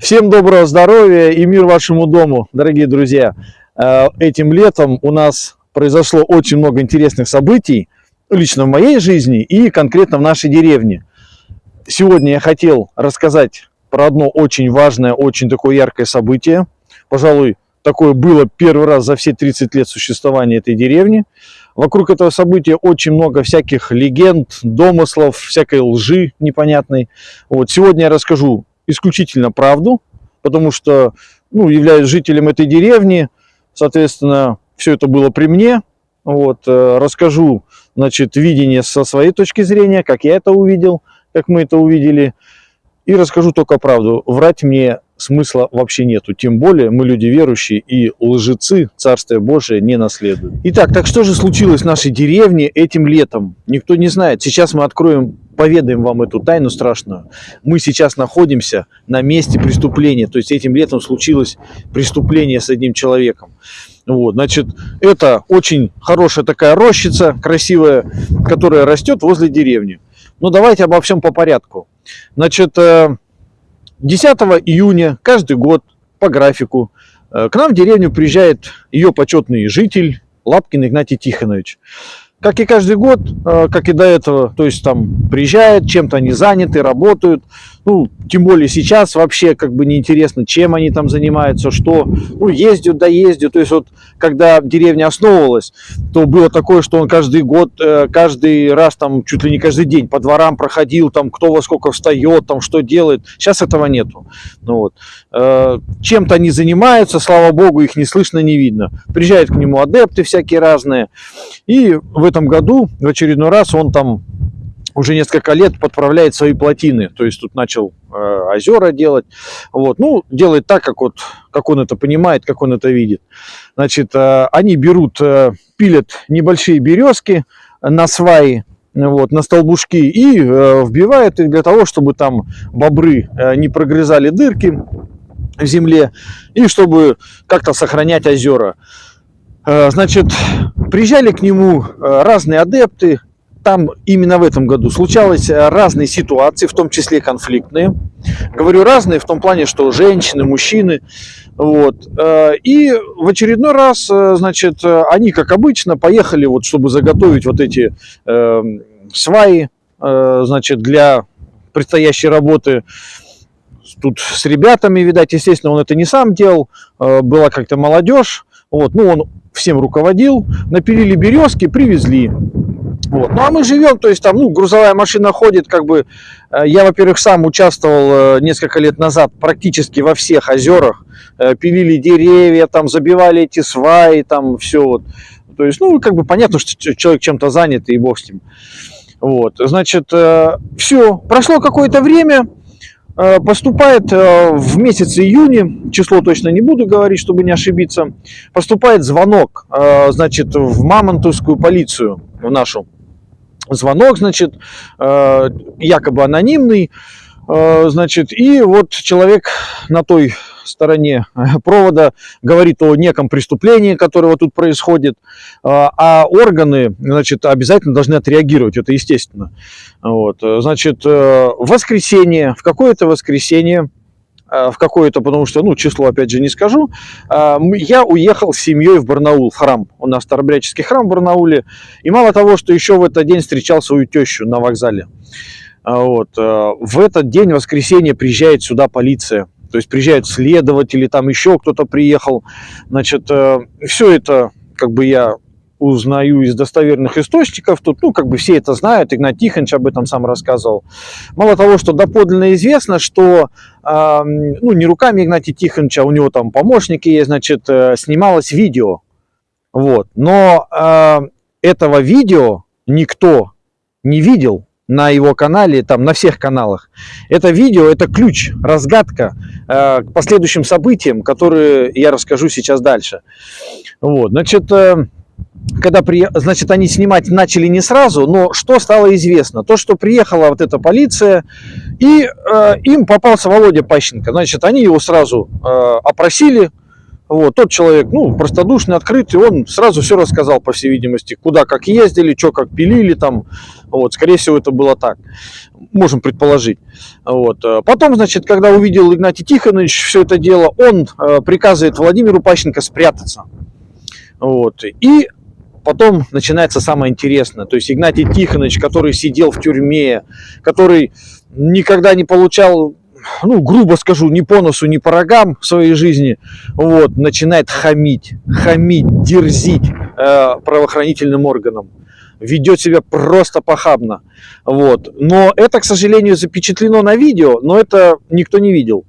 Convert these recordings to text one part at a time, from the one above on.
Всем доброго здоровья и мир вашему дому, дорогие друзья. Э, этим летом у нас произошло очень много интересных событий, лично в моей жизни и конкретно в нашей деревне. Сегодня я хотел рассказать про одно очень важное, очень такое яркое событие. Пожалуй, такое было первый раз за все 30 лет существования этой деревни. Вокруг этого события очень много всяких легенд, домыслов, всякой лжи непонятной. Вот сегодня я расскажу исключительно правду, потому что ну, являюсь жителем этой деревни, соответственно, все это было при мне. Вот, э, расскажу, значит, видение со своей точки зрения, как я это увидел, как мы это увидели, и расскажу только правду. Врать мне смысла вообще нету. Тем более мы люди верующие и лжецы Царствие Божие не наследуют. Итак, так что же случилось в нашей деревне этим летом? Никто не знает. Сейчас мы откроем, поведаем вам эту тайну страшную. Мы сейчас находимся на месте преступления. То есть этим летом случилось преступление с одним человеком. Вот, значит, это очень хорошая такая рощица, красивая, которая растет возле деревни. Но ну, давайте обо всем по порядку. Значит, э, 10 июня каждый год по графику э, к нам в деревню приезжает ее почетный житель Лапкин Игнатий Тихонович как и каждый год, э, как и до этого, то есть там приезжают, чем-то они заняты, работают. Ну, тем более сейчас вообще как бы неинтересно, чем они там занимаются, что, ну, ездят, да ездят. То есть вот, когда деревня основывалась, то было такое, что он каждый год, э, каждый раз там, чуть ли не каждый день по дворам проходил, там, кто во сколько встает, там, что делает. Сейчас этого нету. Ну, вот. Э, чем-то они занимаются, слава богу, их не слышно, не видно. Приезжают к нему адепты всякие разные. И в этом году в очередной раз он там уже несколько лет подправляет свои плотины, то есть тут начал э, озера делать, вот, ну, делает так, как, вот, как он это понимает, как он это видит. Значит, э, они берут, э, пилят небольшие березки на сваи, вот, на столбушки и э, вбивают их для того, чтобы там бобры э, не прогрызали дырки в земле и чтобы как-то сохранять озера. Э, значит, приезжали к нему э, разные адепты, там именно в этом году случалось э, разные ситуации, в том числе конфликтные. Говорю разные в том плане, что женщины, мужчины. Вот. И в очередной раз, значит, они, как обычно, поехали, вот, чтобы заготовить вот эти э, сваи, э, значит, для предстоящей работы. Тут с ребятами, видать, естественно, он это не сам делал, была как-то молодежь. Вот, ну, он всем руководил, напилили березки, привезли. Вот. Ну а мы живем, то есть там, ну, грузовая машина ходит, как бы, э, я, во-первых, сам участвовал э, несколько лет назад практически во всех озерах, э, пилили деревья, там, забивали эти сваи, там, все вот. То есть, ну, как бы понятно, что человек чем-то занят, и бог с ним. Вот, значит, все, прошло какое-то время, поступает в месяце июне, число точно не буду говорить, чтобы не ошибиться, поступает звонок, значит, в Мамонтовскую полицию, нашу. Звонок, значит, якобы анонимный, значит, и вот человек на той стороне провода говорит о неком преступлении, которое вот тут происходит, а, органы, значит, обязательно должны отреагировать, это естественно. Вот, значит, э, в воскресенье, в какое-то воскресенье, э, в какое-то, потому что, ну, число, опять же, не скажу, э, я уехал с семьей в Барнаул, в храм. У нас Старобряческий храм в Барнауле. И мало того, что еще в этот день встречал свою тещу на вокзале. Вот. В этот день, воскресенье, приезжает сюда полиция. То есть приезжают следователи, там еще кто-то приехал. Значит, э, все это как бы я узнаю из достоверных источников. Тут, ну, как бы все это знают, Игнат Тихонович об этом сам рассказывал. Мало того, что доподлинно известно, что, э, ну, не руками Игнатия Тихоновича, у него там помощники есть, значит, э, снималось видео. Вот. Но э, этого видео никто не видел, на его канале, там на всех каналах. Это видео, это ключ, разгадка э, к последующим событиям, которые я расскажу сейчас дальше. Вот, значит, э, когда при... значит, они снимать начали не сразу, но что стало известно? То, что приехала вот эта полиция, и э, им попался Володя Пащенко. Значит, они его сразу э, опросили, Вот, тот человек, ну, простодушный, открытый, он сразу все рассказал, по всей видимости, куда как ездили, что как пилили там. Вот, скорее всего, это было так. Можем предположить. Вот. Э, потом, значит, когда увидел Игнатий Тихонович все это дело, он э, приказывает Владимиру Пащенко спрятаться. Вот. И потом начинается самое интересное. То есть Игнатий Тихонович, который сидел в тюрьме, который никогда не получал ну, грубо скажу, ни по носу, ни по рогам в своей жизни, вот, начинает хамить, хамить, дерзить э, правоохранительным органам. Ведет себя просто похабно. Вот. Но это, к сожалению, запечатлено на видео, но это никто не видел.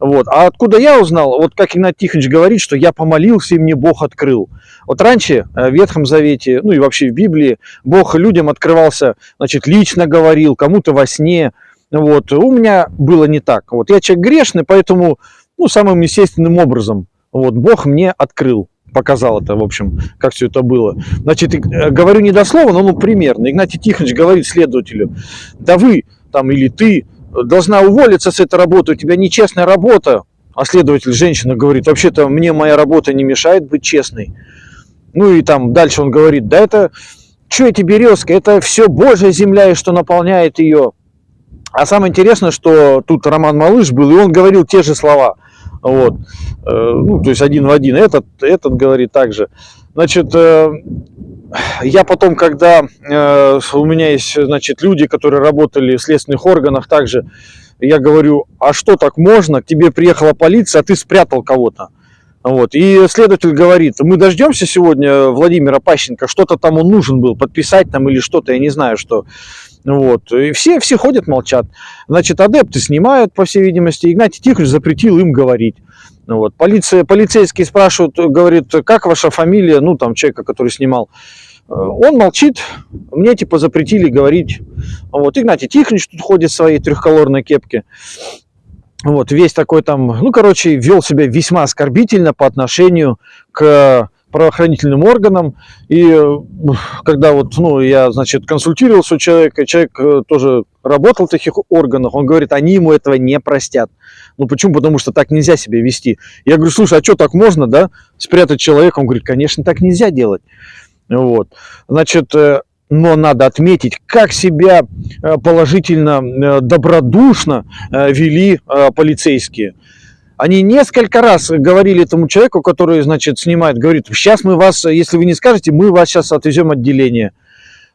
Вот. А откуда я узнал? Вот как Игнат Тихонович говорит, что я помолился, и мне Бог открыл. Вот раньше э, в Ветхом Завете, ну и вообще в Библии, Бог людям открывался, значит, лично говорил, кому-то во сне, вот. У меня было не так. Вот. Я человек грешный, поэтому ну, самым естественным образом вот, Бог мне открыл показал это, в общем, как все это было. Значит, э, говорю не дословно, но ну, примерно. Игнатий Тихонович говорит следователю, да вы там или ты должна уволиться с этой работы, у тебя нечестная работа. А следователь, женщина, говорит, вообще-то мне моя работа не мешает быть честной. Ну и там дальше он говорит, да это, что эти березки, это все Божья земля, и что наполняет ее. А самое интересное, что тут Роман Малыш был, и он говорил те же слова. Вот. Э, ну, то есть один в один. Этот, этот говорит также. Значит, э, я потом, когда э, у меня есть, значит, люди, которые работали в следственных органах, также я говорю, а что так можно? К тебе приехала полиция, а ты спрятал кого-то. Вот. И следователь говорит, мы дождемся сегодня Владимира Пащенко, что-то там он нужен был, подписать там или что-то, я не знаю, что. Вот. И все, все ходят, молчат. Значит, адепты снимают, по всей видимости. Игнатий Тихонович запретил им говорить. Вот. Полиция, полицейские спрашивают, говорит, как ваша фамилия, ну, там, человека, который снимал. Э, он молчит, мне типа запретили говорить. Вот, Игнатий Тихонович тут ходит в своей трехколорной кепке. Вот, весь такой там, ну, короче, вел себя весьма оскорбительно по отношению к правоохранительным органам. И э, когда вот, ну, я, значит, консультировался у человека, человек э, тоже работал в таких органах, он говорит, они ему этого не простят. Ну, почему? Потому что так нельзя себя вести. Я говорю, слушай, а что так можно, да, спрятать человека? Он говорит, конечно, так нельзя делать. Вот. Значит, э, но надо отметить, как себя положительно, добродушно вели полицейские. Они несколько раз говорили этому человеку, который, значит, снимает, говорит, сейчас мы вас, если вы не скажете, мы вас сейчас отвезем отделение.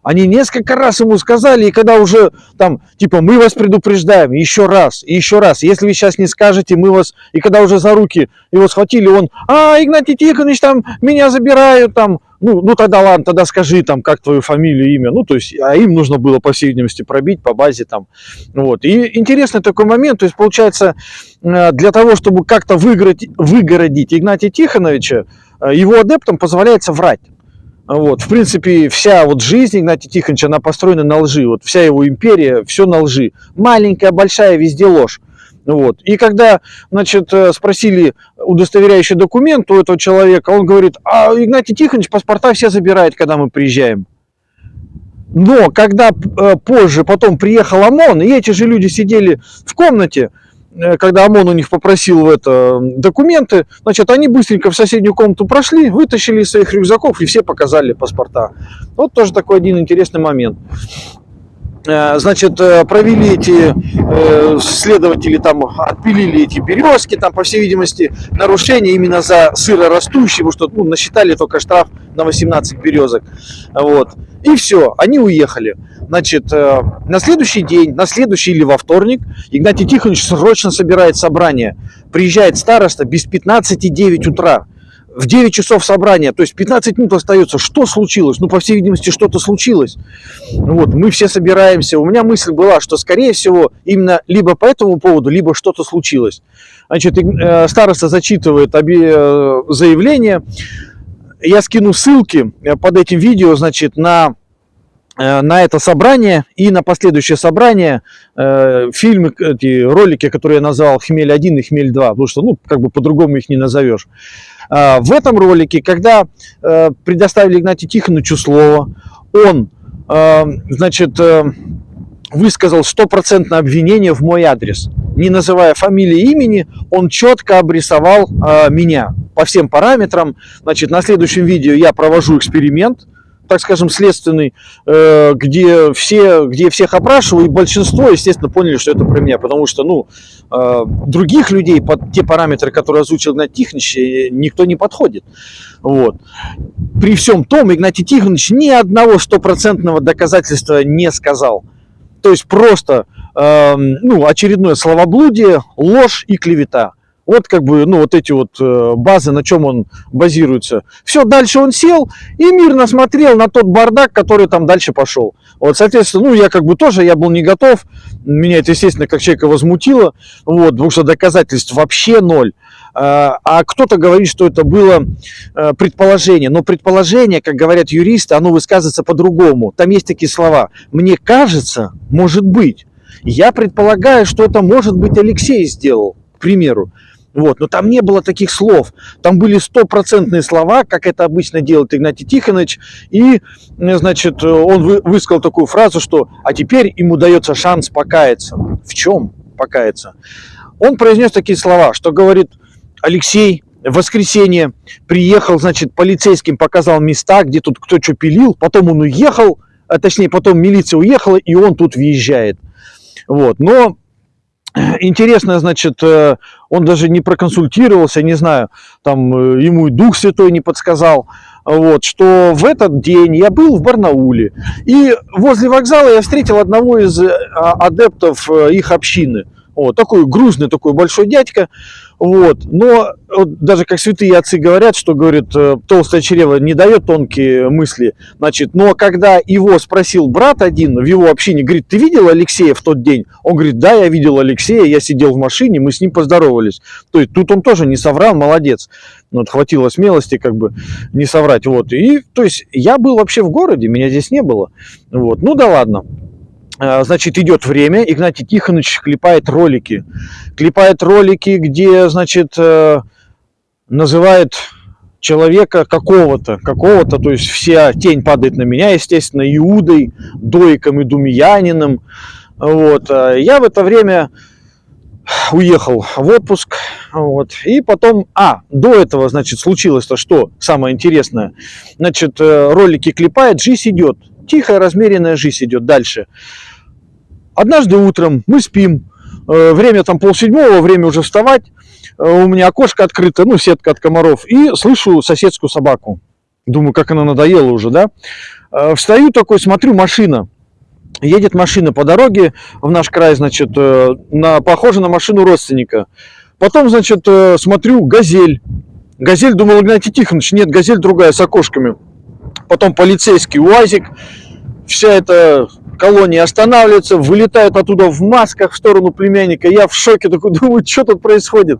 Они несколько раз ему сказали, и когда уже там, типа, мы вас предупреждаем, еще раз, и еще раз, если вы сейчас не скажете, мы вас, и когда уже за руки его схватили, он, а, Игнатий Тихонович, там, меня забирают, там, ну, ну тогда ладно, тогда скажи, там, как твою фамилию, имя, ну, то есть, а им нужно было, по всей видимости, пробить по базе, там, вот. И интересный такой момент, то есть, получается, э, для того, чтобы как-то выиграть, выгородить Игнатия Тихоновича, э, его адептам позволяется врать. Вот, в принципе, вся вот жизнь Игнатия Тихоновича, она построена на лжи. Вот вся его империя, все на лжи. Маленькая, большая, везде ложь. Вот. И когда, значит, э, спросили удостоверяющий документ у этого человека, он говорит, а Игнатий Тихонович паспорта все забирает, когда мы приезжаем. Но когда э, позже, потом приехал ОМОН, и эти же люди сидели в комнате, Э, когда ОМОН у них попросил это документы, значит, они быстренько в соседнюю комнату прошли, вытащили из своих рюкзаков и все показали паспорта. Вот тоже такой один интересный момент. Э, значит, э, провели эти следователи, там отпилили эти березки, там, по всей видимости, нарушение именно за сырорастущие, потому что ну, насчитали только штраф на 18 березок. Вот. И все, они уехали. Значит, э, на следующий день, на следующий или во вторник Игнатий Тихонович срочно собирает собрание. Приезжает староста без 15,9 утра. В 9 часов собрания, то есть 15 минут остается. Что случилось? Ну, по всей видимости, что-то случилось. Вот, мы все собираемся. У меня мысль была, что, скорее всего, именно либо по этому поводу, либо что-то случилось. Значит, э, староста зачитывает обе э, заявления. Я скину ссылки под этим видео, значит, на Э, на это собрание и на последующее собрание э, фильмы, эти ролики, которые я назвал «Хмель-1» и «Хмель-2», потому что, ну, как бы по-другому их не назовешь. Э, в этом ролике, когда э, предоставили Игнатию Тихоновичу слово, он, э, значит, э, высказал стопроцентное обвинение в мой адрес. Не называя фамилии имени, он четко обрисовал э, меня по всем параметрам. Значит, на следующем видео я провожу эксперимент, так скажем, следственный, э, где, все, где всех опрашиваю, и большинство, естественно, поняли, что это про меня, потому что, ну, э, других людей под те параметры, которые озвучил Игнатий Тихонович, э, никто не подходит. Вот. При всем том, Игнатий Тихонович ни одного стопроцентного доказательства не сказал. То есть просто э, ну, очередное словоблудие, ложь и клевета. Вот как бы, ну, вот эти вот э, базы, на чем он базируется. Все, дальше он сел и мирно смотрел на тот бардак, который там дальше пошел. Вот, соответственно, ну, я как бы тоже, я был не готов. Меня это, естественно, как человека возмутило. Вот, потому что доказательств вообще ноль. А, а кто-то говорит, что это было э, предположение. Но предположение, как говорят юристы, оно высказывается по-другому. Там есть такие слова. Мне кажется, может быть. Я предполагаю, что это может быть Алексей сделал, к примеру. Вот, но там не было таких слов. Там были стопроцентные слова, как это обычно делает Игнатий Тихонович. И, э, значит, он высказал такую фразу, что «а теперь ему дается шанс покаяться». В чем покаяться? Он произнес такие слова, что говорит – Алексей в воскресенье приехал, значит, полицейским показал места, где тут кто что пилил, потом он уехал, а точнее, потом милиция уехала, и он тут въезжает. Вот, но интересно, значит, э, он даже не проконсультировался, не знаю, там э, ему и Дух Святой не подсказал, вот, что в этот день я был в Барнауле, и возле вокзала я встретил одного из э, адептов их общины, вот, такой грузный, такой большой дядька, вот. Но вот, даже как святые отцы говорят, что, говорит, э, толстое чрево не дает тонкие мысли. Значит, но когда его спросил брат один в его общине, говорит, ты видел Алексея в тот день? Он говорит, да, я видел Алексея, я сидел в машине, мы с ним поздоровались. То есть тут он тоже не соврал, молодец. Вот, хватило смелости как бы не соврать. Вот. И, то есть я был вообще в городе, меня здесь не было. Вот. Ну да ладно. А, значит, идет время, Игнатий Тихонович клепает ролики. Клепает ролики, где, значит, э, называет человека какого-то, какого-то, то есть вся тень падает на меня, естественно, Иудой, Дойком и Думиянином. Вот. А я в это время уехал в отпуск, вот, и потом, а, до этого, значит, случилось то, что самое интересное, значит, э, ролики клепает, жизнь идет, тихая, размеренная жизнь идет дальше. Однажды утром мы спим, э, время там полседьмого, время уже вставать, э, у меня окошко открыто, ну, сетка от комаров, и слышу соседскую собаку. Думаю, как она надоела уже, да? Э, встаю такой, смотрю, машина. Едет машина по дороге в наш край, значит, на, похоже на машину родственника. Потом, значит, смотрю, газель. Газель, думал, Игнатий Тихонович, нет, газель другая, с окошками. Потом полицейский УАЗик. Вся эта колония останавливается, вылетают оттуда в масках в сторону племянника. Я в шоке такой думаю, что тут происходит.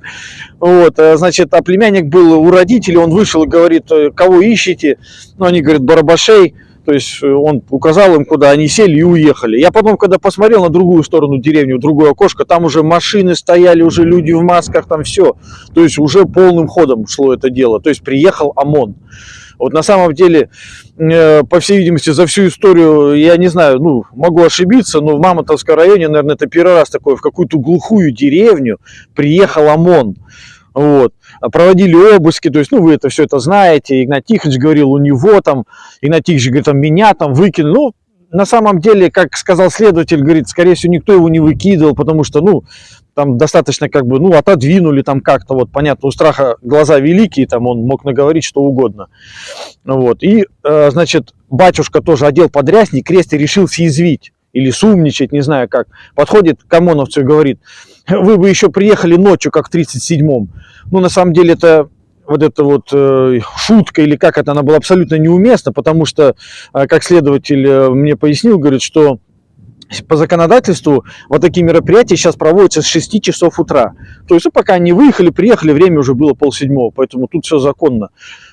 Вот, э, значит, а племянник был у родителей, он вышел и говорит, «Э, кого ищете? Ну, они говорят, барабашей. То есть э, он указал им, куда они сели и уехали. Я потом, когда посмотрел на другую сторону деревни, другое окошко, там уже машины стояли, уже люди в масках, там все. То есть уже полным ходом шло это дело. То есть приехал ОМОН. Вот на самом деле, э, по всей видимости, за всю историю, я не знаю, ну, могу ошибиться, но в Мамонтовском районе, наверное, это первый раз такое, в какую-то глухую деревню приехал ОМОН. Вот. Проводили обыски, то есть, ну, вы это все это знаете, Игнат Тихонович говорил, у него там, Игнат Тихонович говорит, там, меня там выкинули, ну, на самом деле, как сказал следователь, говорит, скорее всего, никто его не выкидывал, потому что, ну, там достаточно как бы, ну, отодвинули там как-то, вот, понятно, у страха глаза великие, там он мог наговорить что угодно. Вот, и, э, значит, батюшка тоже одел подрясник, крест и решил съязвить или сумничать, не знаю как. Подходит к ОМОНовцу и говорит, вы бы еще приехали ночью, как в 37-м. Ну, на самом деле, это вот эта вот э, шутка или как это, она была абсолютно неуместна, потому что, э, как следователь э, мне пояснил, говорит, что по законодательству вот такие мероприятия сейчас проводятся с 6 часов утра. То есть, ну, пока они выехали, приехали, время уже было полседьмого, поэтому тут все законно.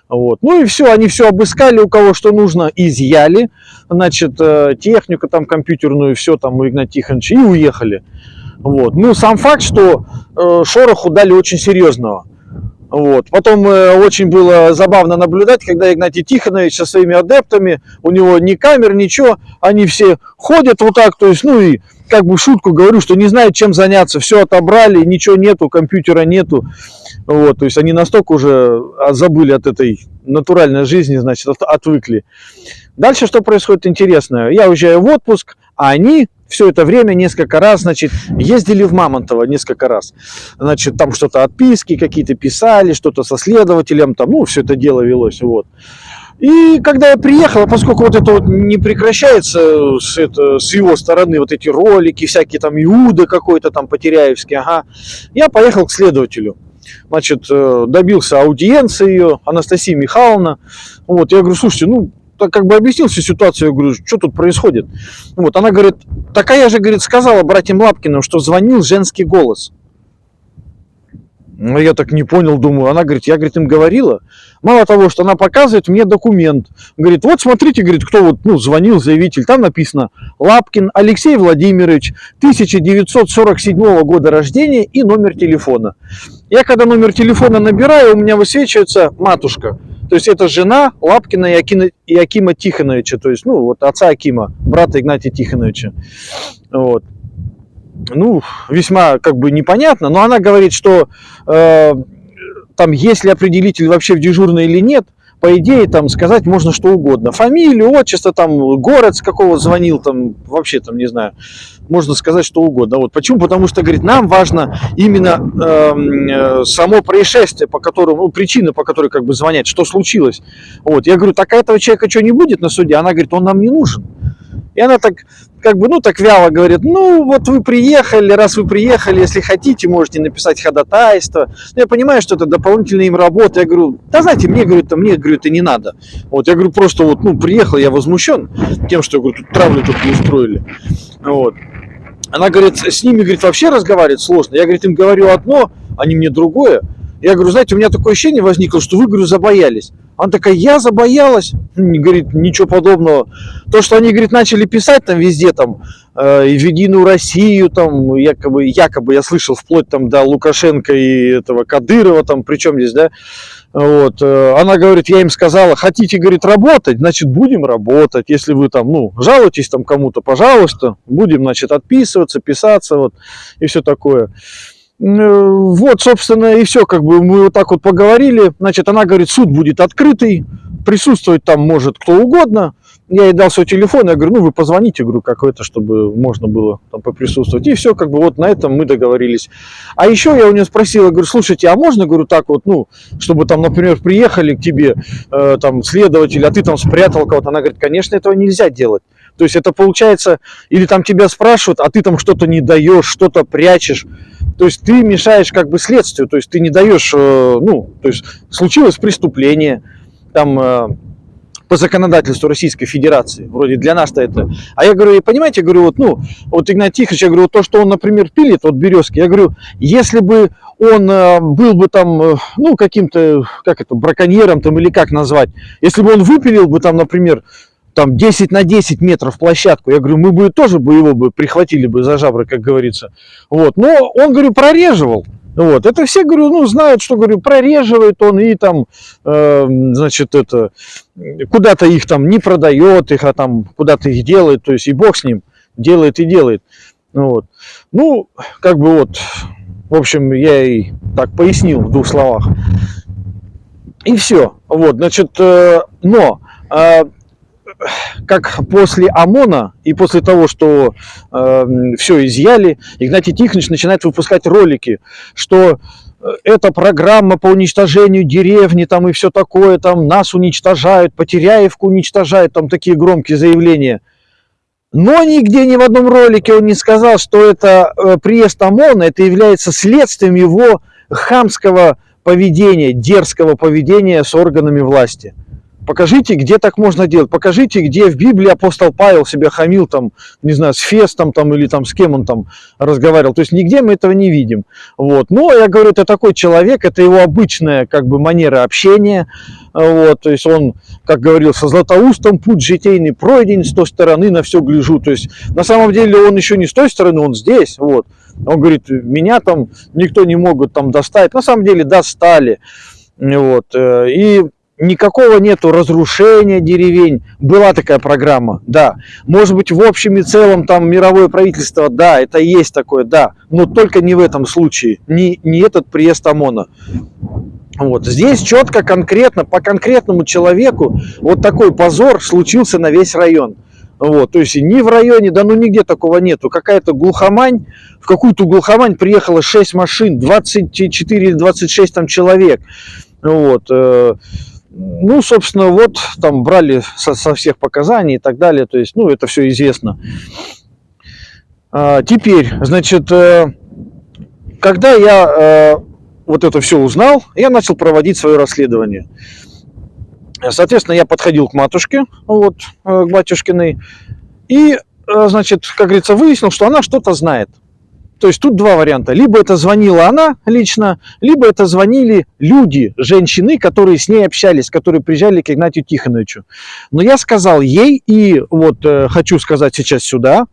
Вот. Ну и все, они все обыскали, у кого что нужно, изъяли, значит, э, технику там компьютерную, все там у Игната Тихоновича, и уехали. Вот. Ну, сам факт, что э, шороху дали очень серьезного. Вот. Потом э, очень было забавно наблюдать, когда Игнатий Тихонович со своими адептами, у него ни камер, ничего, они все ходят вот так, то есть, ну и как бы шутку говорю, что не знают, чем заняться, все отобрали, ничего нету, компьютера нету, вот, то есть они настолько уже а, забыли от этой натуральной жизни, значит, отвыкли. Дальше что происходит интересное? Я уезжаю в отпуск, а они все это время несколько раз, значит, ездили в Мамонтово несколько раз. Значит, там что-то отписки какие-то писали, что-то со следователем, там, ну, все это дело велось, вот. И когда я приехал, поскольку вот это вот не прекращается с, это, с его стороны, вот эти ролики, всякие там Иуда какой-то там Потеряевский, ага, я поехал к следователю. Значит, э, добился аудиенции ее, Анастасия Михайловна. Вот, я говорю, слушайте, ну, так как бы объяснил всю ситуацию, я говорю, что тут происходит. Вот, она говорит, такая же, говорит, сказала братьям Лапкиным, что звонил женский голос. Ну, я так не понял, думаю. Она говорит, я, говорит, им говорила. Мало того, что она показывает мне документ. Говорит, вот смотрите, говорит, кто вот, ну, звонил, заявитель. Там написано Лапкин Алексей Владимирович, 1947 года рождения и номер телефона. Я когда номер телефона набираю, у меня высвечивается матушка. То есть это жена Лапкина и Акина, Тихоновича, то есть, ну, вот отца Акима, брата Игнатия Тихоновича. Вот. Ну, весьма как бы непонятно, но она говорит, что э, там, если определитель вообще в дежурной или нет, по идее, там сказать можно что угодно. Фамилию, отчество, там, город, с какого звонил, там, вообще, там, не знаю, можно сказать что угодно. Вот. Почему? Потому что, говорит, нам важно именно эм, э, само происшествие, по которому, ну, причина, по которой как бы звонят, что случилось. Вот. Я говорю, так этого человека что не будет на суде? Она говорит, он нам не нужен. И она так, как бы, ну, так вяло говорит, ну, вот вы приехали, раз вы приехали, если хотите, можете написать ходатайство. Но ну, я понимаю, что это дополнительная им работа. Я говорю, да знаете, мне, говорю, это, мне, говорю, это не надо. Вот, я говорю, просто вот, ну, приехал, я возмущен тем, что, говорю, тут травлю тут не устроили. Вот. Она говорит, с ними, говорит, вообще разговаривать сложно. Я, говорит, им говорю одно, они мне другое. Я говорю, знаете, у меня такое ощущение возникло, что вы, говорю, забоялись. Она такая, я забоялась. Говорит, ничего подобного. То, что они, говорит, начали писать там везде, там, э, в Единую Россию, там, якобы, якобы, я слышал, вплоть там до Лукашенко и этого Кадырова, там, причем здесь, да, вот, э, она говорит, я им сказала, хотите, говорит, работать, значит, будем работать. Если вы там, ну, жалуетесь там кому-то, пожалуйста, будем, значит, отписываться, писаться, вот, и все такое. Э, вот, собственно, и все, как бы мы вот так вот поговорили. Значит, она говорит, суд будет открытый, присутствовать там может кто угодно. Я ей дал свой телефон, я говорю, ну вы позвоните, говорю, какой-то, чтобы можно было там поприсутствовать. И все, как бы вот на этом мы договорились. А еще я у нее спросил, я говорю, слушайте, а можно, говорю, так вот, ну, чтобы там, например, приехали к тебе э, там следователь, а ты там спрятал кого-то. Она говорит, конечно, этого нельзя делать. То есть это получается, или там тебя спрашивают, а ты там что-то не даешь, что-то прячешь. То есть ты мешаешь как бы следствию, то есть ты не даешь, э, ну, то есть случилось преступление, там э, по законодательству Российской Федерации, вроде для нас-то это. А я говорю, понимаете, я говорю, вот, ну, вот Игнат Тихович, я говорю, то, что он, например, пилит, вот березки, я говорю, если бы он э, был бы там, ну, каким-то, как это, браконьером там или как назвать, если бы он выпилил бы там, например, там 10 на 10 метров площадку. Я говорю, мы бы тоже бы его бы прихватили бы за жабры, как говорится. Вот. Но он, говорю, прореживал. Вот. Это все, говорю, ну, знают, что, говорю, прореживает он и там, э, значит, это, куда-то их там не продает их, а там куда-то их делает, то есть и бог с ним, делает и делает. Вот. Ну, как бы вот, в общем, я и так пояснил в двух словах. И все. Вот, значит, э, но э, как после ОМОНа и после того, что э, все изъяли, Игнатий Тихонович начинает выпускать ролики, что э, эта программа по уничтожению деревни там и все такое, там нас уничтожают, Потеряевку уничтожают, там такие громкие заявления. Но нигде ни в одном ролике он не сказал, что это э, приезд ОМОНа, это является следствием его хамского поведения, дерзкого поведения с органами власти. Покажите, где так можно делать. Покажите, где в Библии апостол Павел себя хамил, там, не знаю, с Фестом там, или там, с кем он там разговаривал. То есть нигде мы этого не видим. Вот. Но я говорю, это такой человек, это его обычная как бы манера общения. Вот. То есть он, как говорил, со Златоустом путь житейный пройден, с той стороны на все гляжу. То есть на самом деле он еще не с той стороны, он здесь. Вот. Он говорит, меня там никто не могут там достать. На самом деле достали. Вот. Э, и никакого нету разрушения деревень. Была такая программа, да. Может быть, в общем и целом там мировое правительство, да, это есть такое, да. Но только не в этом случае, не, не этот приезд ОМОНа. Вот. Здесь четко, конкретно, по конкретному человеку вот такой позор случился на весь район. Вот, то есть ни в районе, да ну нигде такого нету. Какая-то глухомань, в какую-то глухомань приехало 6 машин, 24 или 26 там человек. Вот. Э, ну, собственно, вот там брали со, со всех показаний и так далее. То есть, ну, это все известно. А, теперь, значит, э, когда я э, вот это все узнал, я начал проводить свое расследование. Соответственно, я подходил к матушке, вот, к батюшкиной, и, значит, как говорится, выяснил, что она что-то знает. То есть тут два варианта. Либо это звонила она лично, либо это звонили люди, женщины, которые с ней общались, которые приезжали к Игнатию Тихоновичу. Но я сказал ей, и вот э, хочу сказать сейчас сюда,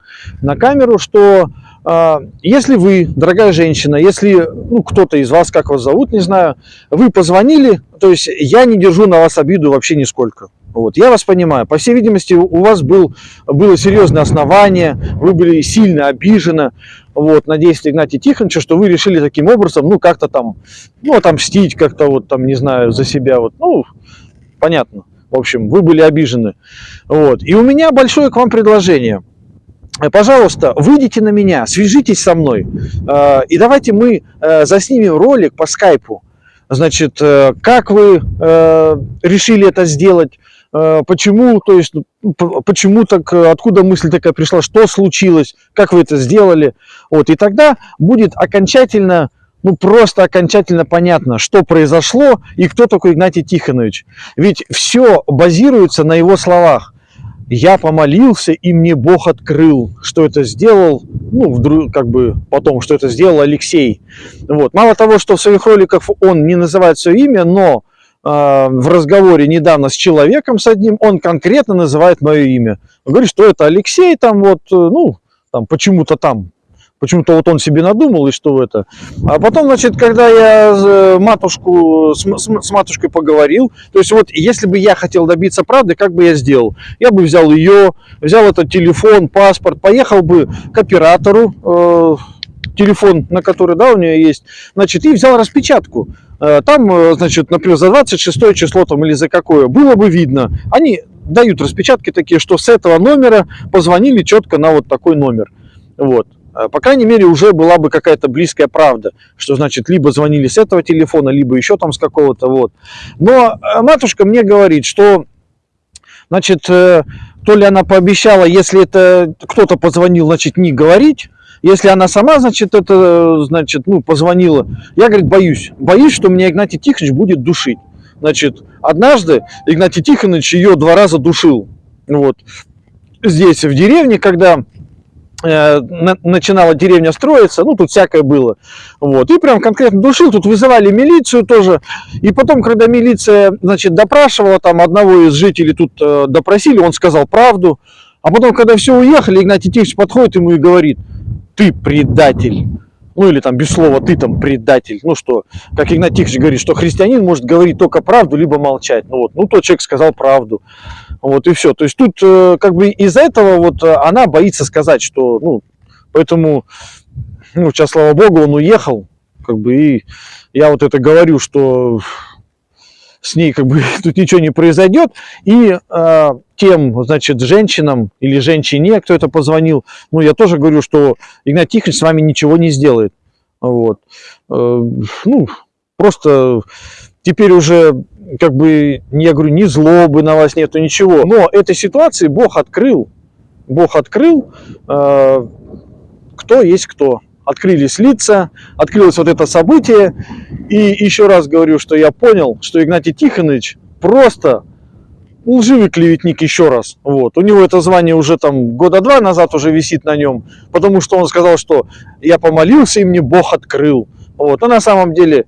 на камеру, что э, если вы, дорогая женщина, если ну, кто-то из вас, как вас зовут, не знаю, вы позвонили, то есть я не держу на вас обиду вообще нисколько. Вот. Я вас понимаю. По всей видимости, у вас был, было серьезное основание, вы были сильно обижены вот, на действия Игнатия Тихоновича, что вы решили таким образом, ну, как-то там, ну, отомстить как-то вот там, не знаю, за себя. Вот, ну, понятно. В общем, вы были обижены. Вот. И у меня большое к вам предложение. Пожалуйста, выйдите на меня, свяжитесь со мной, э, и давайте мы э, заснимем ролик по скайпу. Значит, э, как вы решили это сделать, Э, почему, то есть, ну, почему так, э, откуда мысль такая пришла, что случилось, как вы это сделали. Вот, и тогда будет окончательно, ну просто окончательно понятно, что произошло и кто такой Игнатий Тихонович. Ведь все базируется на его словах. Я помолился, и мне Бог открыл, что это сделал, ну, вдруг, как бы потом, что это сделал Алексей. Вот. Мало того, что в своих роликах он не называет свое имя, но в разговоре недавно с человеком с одним, он конкретно называет мое имя. Он говорит, что это Алексей, там вот, э, ну, там почему-то там, почему-то вот он себе надумал и что это. А потом, значит, когда я э, матушку, с, с матушкой поговорил, то есть вот если бы я хотел добиться правды, как бы я сделал? Я бы взял ее, взял этот телефон, паспорт, поехал бы к оператору, э, телефон, на который, да, у нее есть, значит, и взял распечатку. Э, там, э, значит, например, за 26 число там или за какое, было бы видно. Они дают распечатки такие, что с этого номера позвонили четко на вот такой номер. Вот. Э, по крайней мере, уже была бы какая-то близкая правда, что значит, либо звонили с этого телефона, либо еще там с какого-то, вот. Но матушка мне говорит, что, значит, то ли она пообещала, если это кто-то позвонил, значит, не говорить, если она сама, значит, это, значит, ну, позвонила, я, говорит, боюсь. Боюсь, что меня Игнатий Тихонович будет душить. Значит, однажды Игнатий Тихонович ее два раза душил. Вот. Здесь, в деревне, когда э, начинала деревня строиться, ну, тут всякое было. Вот. И прям конкретно душил, тут вызывали милицию тоже. И потом, когда милиция, значит, допрашивала, там одного из жителей тут э, допросили, он сказал правду. А потом, когда все уехали, Игнатий Тихонович подходит ему и говорит – ты предатель. Ну или там без слова ты там предатель. Ну что, как Игнатий Тихонович говорит, что христианин может говорить только правду, либо молчать. Ну вот, ну тот человек сказал правду. Вот и все. То есть тут э, как бы из-за этого вот э, она боится сказать, что, ну, поэтому, ну, сейчас, слава богу, он уехал, как бы, и я вот это говорю, что с ней как бы тут ничего не произойдет. И э, тем, значит, женщинам или женщине, кто это позвонил, ну, я тоже говорю, что Игнат Тихонович с вами ничего не сделает. Вот. Э, ну, просто теперь уже как бы, я говорю, ни злобы на вас нету, ничего. Но этой ситуации Бог открыл, Бог открыл, э, кто есть кто открылись лица, открылось вот это событие. И еще раз говорю, что я понял, что Игнатий Тихонович просто лживый клеветник еще раз. Вот. У него это звание уже там года два назад уже висит на нем, потому что он сказал, что я помолился и мне Бог открыл. Вот. А на самом деле,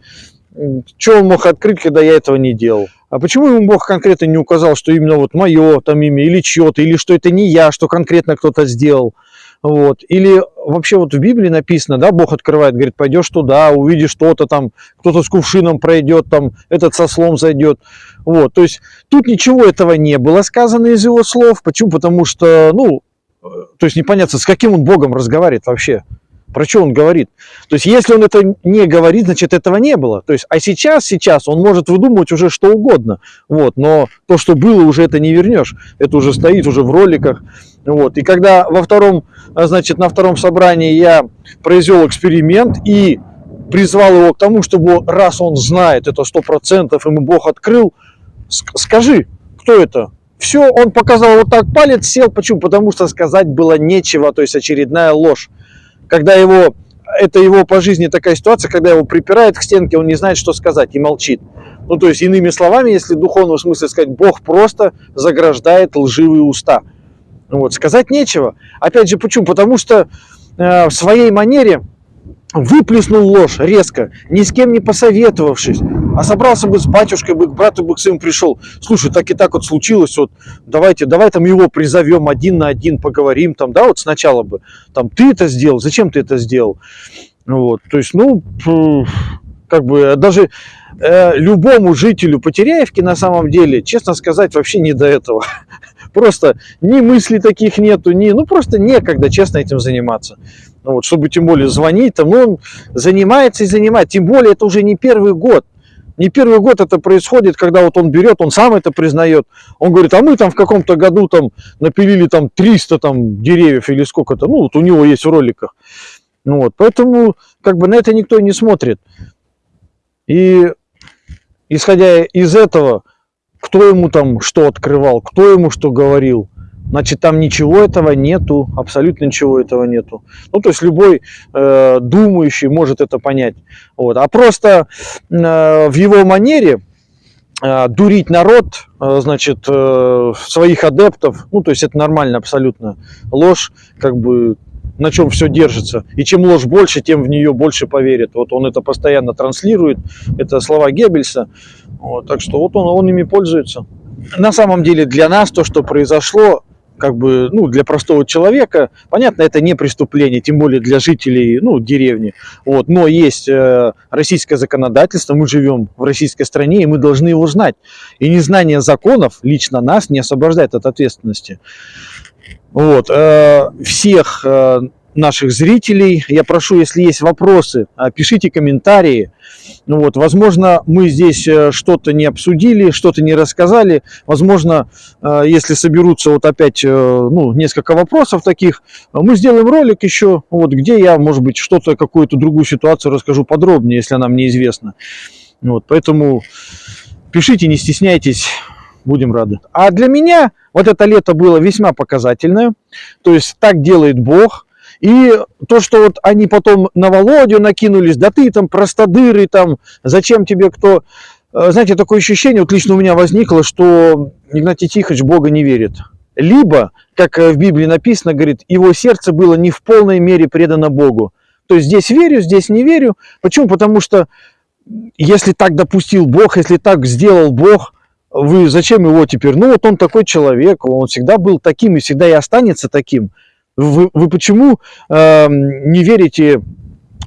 что он мог открыть, когда я этого не делал? А почему ему Бог конкретно не указал, что именно вот мое там имя или чье-то, или что это не я, что конкретно кто-то сделал? Вот. Или вообще вот в Библии написано, да, Бог открывает, говорит, пойдешь туда, увидишь что-то там, кто-то с кувшином пройдет, там, этот со слом зайдет. Вот. То есть тут ничего этого не было сказано из его слов. Почему? Потому что, ну, э, то есть непонятно, с каким он Богом разговаривает вообще. Про что он говорит? То есть, если он это не говорит, значит, этого не было. То есть, а сейчас, сейчас он может выдумывать уже что угодно. Вот, но то, что было, уже это не вернешь. Это уже стоит уже в роликах. Вот. И когда во втором, а, значит, на втором собрании я произвел эксперимент и призвал его к тому, чтобы раз он знает это сто процентов, ему Бог открыл, скажи, кто это? Все, он показал вот так палец, сел. Почему? Потому что сказать было нечего, то есть очередная ложь когда его, это его по жизни такая ситуация, когда его припирает к стенке, он не знает, что сказать и молчит. Ну, то есть, иными словами, если в духовном смысле сказать, Бог просто заграждает лживые уста. Вот, сказать нечего. Опять же, почему? Потому что э, в своей манере выплеснул ложь резко, ни с кем не посоветовавшись, а собрался бы с батюшкой, бы к брату бы к своему пришел. Слушай, так и так вот случилось, вот давайте, давай там его призовем один на один, поговорим там, да, вот сначала бы, там, ты это сделал, зачем ты это сделал? Вот, то есть, ну, как бы даже э, любому жителю Потеряевки на самом деле, честно сказать, вообще не до этого. Просто ни мыслей таких нету, ни, ну просто некогда, честно, этим заниматься. Ну, вот, чтобы тем более звонить, там, ну, он занимается и занимает. Тем более это уже не первый год. Не первый год это происходит, когда вот он берет, он сам это признает. Он говорит, а мы там в каком-то году там напилили там 300 там деревьев или сколько-то. Ну, вот у него есть в роликах. Ну, вот, поэтому как бы на это никто не смотрит. И исходя из этого, кто ему там что открывал, кто ему что говорил, значит там ничего этого нету, абсолютно ничего этого нету. Ну то есть любой э, думающий может это понять. Вот. А просто э, в его манере э, дурить народ, э, значит, э, своих адептов, ну то есть это нормально абсолютно. Ложь как бы на чем все держится. И чем ложь больше, тем в нее больше поверят. Вот он это постоянно транслирует. Это слова Геббельса. Вот, так что вот он, он ими пользуется. На самом деле для нас то, что произошло, как бы, ну, для простого человека, понятно, это не преступление, тем более для жителей, ну, деревни, вот, но есть э, российское законодательство, мы живем в российской стране, и мы должны его знать, и незнание законов лично нас не освобождает от ответственности. Вот, э, всех э, наших зрителей, я прошу, если есть вопросы, э, пишите комментарии. Ну вот, возможно, мы здесь э, что-то не обсудили, что-то не рассказали. Возможно, э, если соберутся вот опять э, ну, несколько вопросов таких, мы сделаем ролик еще, вот, где я, может быть, что-то, какую-то другую ситуацию расскажу подробнее, если она мне известна. Вот, поэтому пишите, не стесняйтесь будем рады. А для меня вот это лето было весьма показательное. То есть так делает Бог. И то, что вот они потом на Володю накинулись, да ты там простодырый, там, зачем тебе кто... Э, знаете, такое ощущение, вот лично у меня возникло, что Игнатий Тихонович Бога не верит. Либо, как в Библии написано, говорит, его сердце было не в полной мере предано Богу. То есть здесь верю, здесь не верю. Почему? Потому что если так допустил Бог, если так сделал Бог, вы зачем его теперь? Ну вот он такой человек, он всегда был таким и всегда и останется таким. Вы, вы почему э, не верите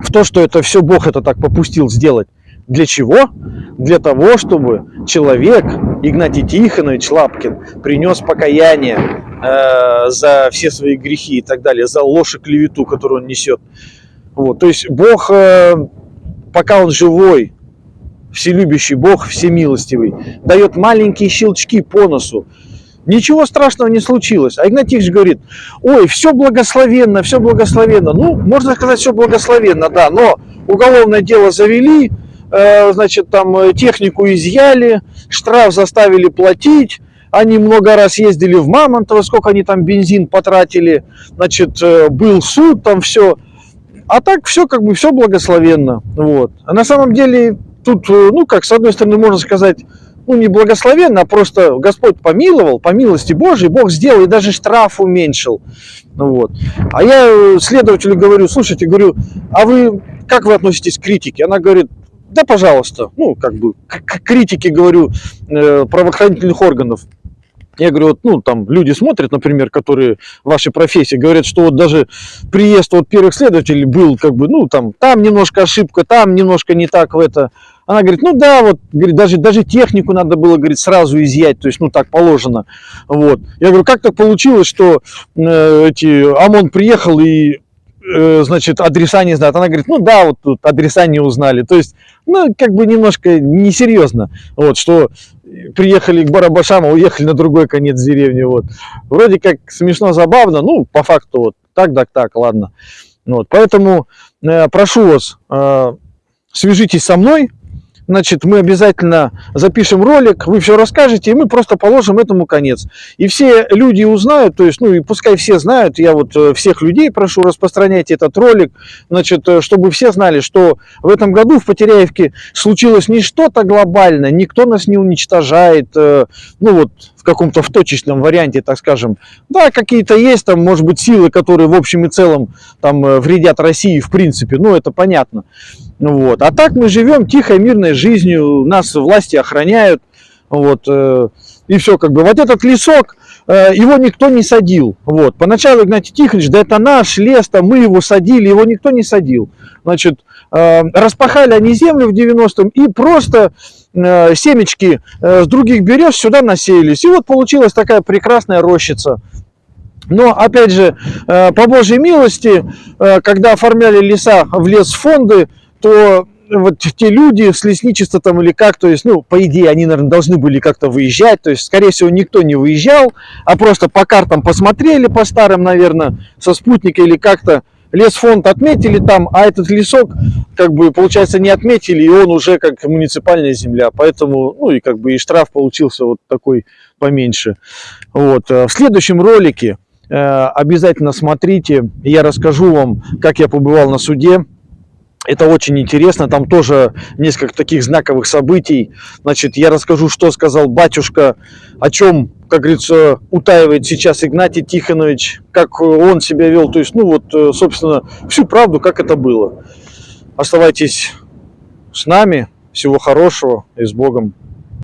в то, что это все Бог это так попустил сделать? Для чего? Для того, чтобы человек, Игнатий Тихонович Лапкин, принес покаяние э, за все свои грехи и так далее, за ложь и клевету, которую он несет. Вот. То есть Бог, э, пока он живой, вселюбящий Бог, всемилостивый, дает маленькие щелчки по носу. Ничего страшного не случилось. А Игнатьевич говорит, ой, все благословенно, все благословенно. Ну, можно сказать, все благословенно, да, но уголовное дело завели, э, значит, там э, технику изъяли, штраф заставили платить, они много раз ездили в Мамонтово, сколько они там бензин потратили, значит, э, был суд, там все. А так все как бы все благословенно. Вот. А на самом деле тут, ну, как, с одной стороны, можно сказать, ну, не благословенно, а просто Господь помиловал, по милости Божией, Бог сделал и даже штраф уменьшил. Ну, вот. А я э, следователю говорю, слушайте, говорю, а вы, как вы относитесь к критике? Она говорит, да, пожалуйста, ну, как бы, к критике, говорю, э, правоохранительных органов. Я говорю, вот, ну, там люди смотрят, например, которые в вашей профессии, говорят, что вот даже приезд вот первых следователей был, как бы, ну, там, там немножко ошибка, там немножко не так в это. Она говорит, ну да, вот, говорит, даже, даже технику надо было, говорит, сразу изъять, то есть, ну, так положено. Вот. Я говорю, как так получилось, что э, эти, ОМОН приехал и э, значит, адреса не знают. Она говорит, ну да, вот тут адреса не узнали. То есть, ну, как бы немножко несерьезно. Вот, что приехали к Барабашам, а уехали на другой конец деревни. Вот. Вроде как смешно, забавно, ну, по факту вот так, так, так, ладно. Вот, поэтому э, прошу вас, э, свяжитесь со мной, значит, мы обязательно запишем ролик, вы все расскажете, и мы просто положим этому конец. И все люди узнают, то есть, ну и пускай все знают, я вот э, всех людей прошу, распространять этот ролик, значит, э, чтобы все знали, что в этом году в Потеряевке случилось не что-то глобальное, никто нас не уничтожает, э, ну вот в каком-то в точечном варианте, так скажем. Да, какие-то есть там, может быть, силы, которые в общем и целом там вредят России в принципе, ну это понятно. Вот. А так мы живем тихой, мирной жизнью, нас власти охраняют. Вот, э, и все, как бы. Вот этот лесок, э, его никто не садил. Вот. Поначалу Игнатий Тихонович, да это наш лес, там мы его садили, его никто не садил. Значит, э, распахали они землю в 90-м и просто э, семечки э, с других берез сюда насеялись. И вот получилась такая прекрасная рощица. Но, опять же, э, по Божьей милости, э, когда оформляли леса в лесфонды, то вот те люди с лесничества там или как, то есть, ну, по идее, они, наверное, должны были как-то выезжать, то есть, скорее всего, никто не выезжал, а просто по картам посмотрели по старым, наверное, со спутника или как-то, лесфонд отметили там, а этот лесок, как бы, получается, не отметили, и он уже как муниципальная земля, поэтому, ну, и как бы и штраф получился вот такой поменьше. Вот. Э, в следующем ролике э, обязательно смотрите, я расскажу вам, как я побывал на суде, это очень интересно, там тоже несколько таких знаковых событий. Значит, я расскажу, что сказал батюшка, о чем, как говорится, утаивает сейчас Игнатий Тихонович, как он себя вел. То есть, ну вот, э, собственно, всю правду, как это было. Оставайтесь с нами. Всего хорошего и с Богом.